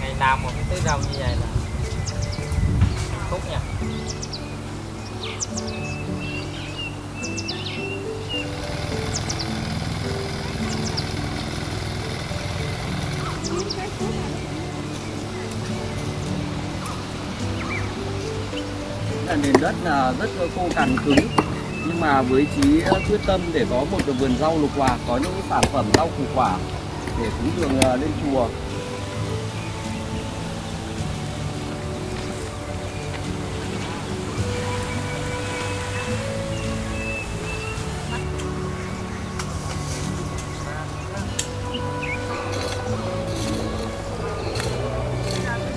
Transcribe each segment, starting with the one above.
ngày nào một cái rau như vậy là phúc nha. Là nền đất là rất khô cằn cứng, nhưng mà với chí quyết tâm để có một vườn rau lục hòa, có những sản phẩm rau củ quả để cúng dường à, lên chùa.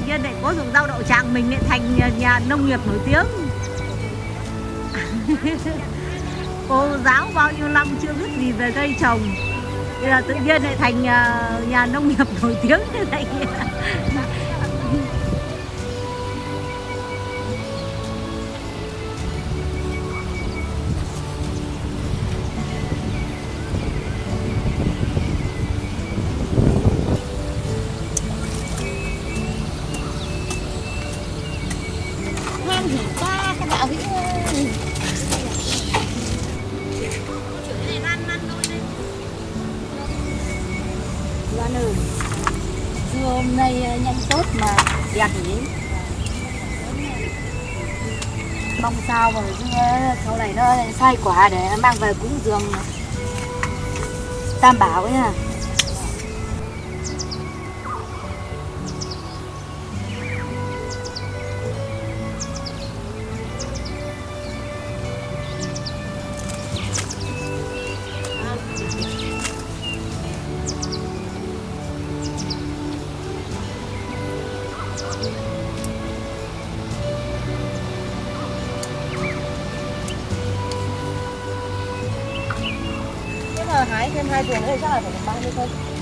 Nhiên lại có dùng rau đậu tràng mình lại thành nhà, nhà nông nghiệp nổi tiếng. Cô giáo bao nhiêu năm chưa biết gì về cây trồng bây giờ tự nhiên lại thành nhà, nhà nông nghiệp nổi tiếng như Loan Dưa hôm nay ờ, nhanh tốt mà đẹp nhỉ? Mong sao mà dưa sau này nó sai quả để mang về cúng dường Tam bảo nha Nếu mà hái thêm hai tuần nữa thì chắc là phải được 30 cân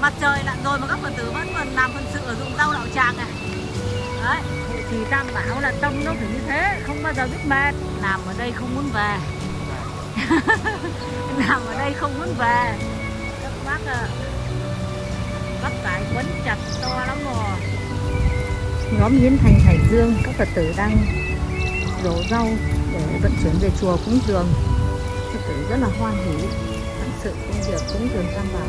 mặt trời lặn rồi mà các phật tử vẫn còn làm phần sự ở dụng rau đậu tràng này đấy. Thì tam bảo là tâm nó phải như thế không bao giờ biết mệt. Làm ở đây không muốn về. Làm ở đây không muốn về. Các bác à, bác cải quấn chặt to lắm rồi. Nhóm Yến Thành Hải Dương các phật tử đang đổ rau để vận chuyển về chùa cúng dường. Phật tử rất là hoan hỉ sự công việc cúng dường tam bảo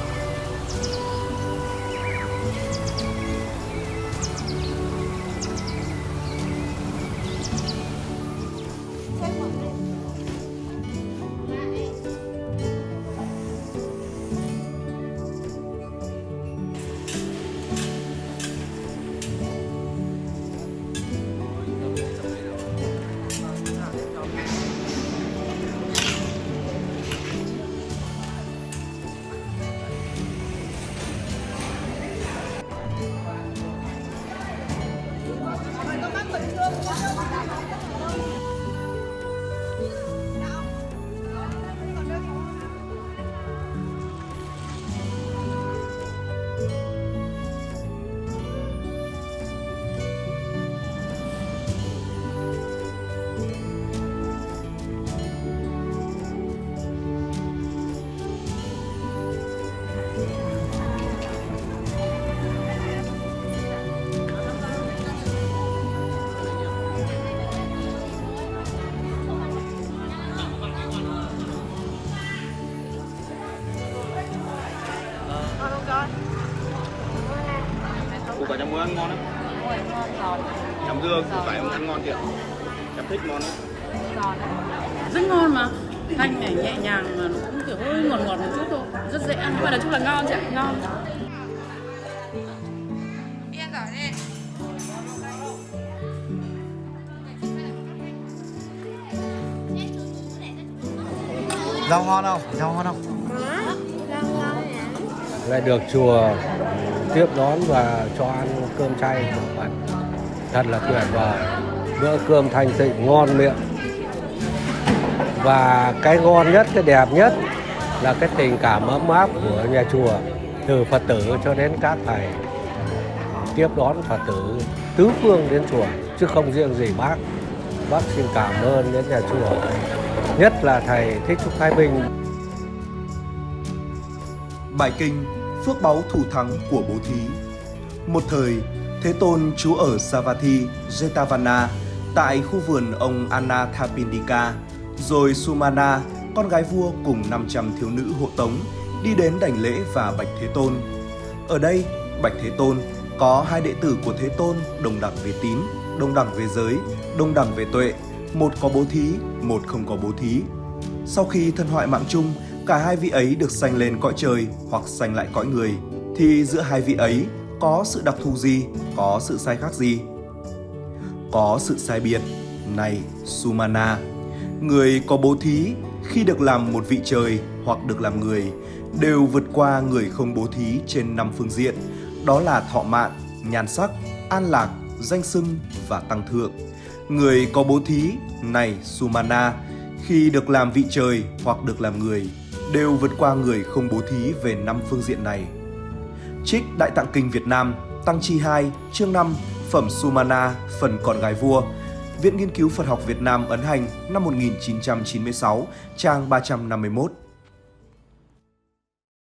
củ quả chấm muối ăn ngon lắm. Chấm dưa củ cải ăn ngon kìa. Em thích món đó rất ngon mà. Thanh này nhẹ nhàng mà nó cũng kiểu hơi ngọt ngọt một chút thôi. Rất dễ ăn. Nhưng mà nói chung là ngon chị ạ? Ngon. Rau ngon không? Rau ngon không? Lại được chùa tiếp đón và cho ăn cơm chay. Của Phật thật là tuyệt vời. Bữa cơm thanh tịnh, ngon miệng. Và cái ngon nhất, cái đẹp nhất là cái tình cảm ấm áp của nhà chùa, từ Phật tử cho đến các thầy. Tiếp đón Phật tử, tứ phương đến chùa, chứ không riêng gì bác. Bác xin cảm ơn đến nhà chùa. Nhất là thầy thích trúc thái bình. Bài kinh Phước báu thủ thắng của bố thí Một thời, Thế Tôn trú ở Savatthi, Jetavana tại khu vườn ông Anathapindika, rồi Sumana, con gái vua cùng 500 thiếu nữ hộ tống, đi đến đảnh lễ và bạch Thế Tôn. Ở đây, bạch Thế Tôn có hai đệ tử của Thế Tôn đồng đẳng về tín, đồng đẳng về giới, đồng đẳng về tuệ, một có bố thí, một không có bố thí. Sau khi thân hoại mạng chung, cả hai vị ấy được sanh lên cõi trời hoặc sanh lại cõi người, thì giữa hai vị ấy có sự đặc thù gì, có sự sai khác gì? Có sự sai biệt. Này, Sumana, người có bố thí khi được làm một vị trời hoặc được làm người đều vượt qua người không bố thí trên năm phương diện, đó là thọ mạng, nhan sắc, an lạc, danh xưng và tăng thượng. Người có bố thí, này Sumana, khi được làm vị trời hoặc được làm người đều vượt qua người không bố thí về năm phương diện này. Trích Đại Tạng Kinh Việt Nam, Tăng Chi 2, chương 5, Phẩm Sumana, phần Còn gái vua, Viện Nghiên cứu Phật học Việt Nam ấn hành năm 1996, trang 351.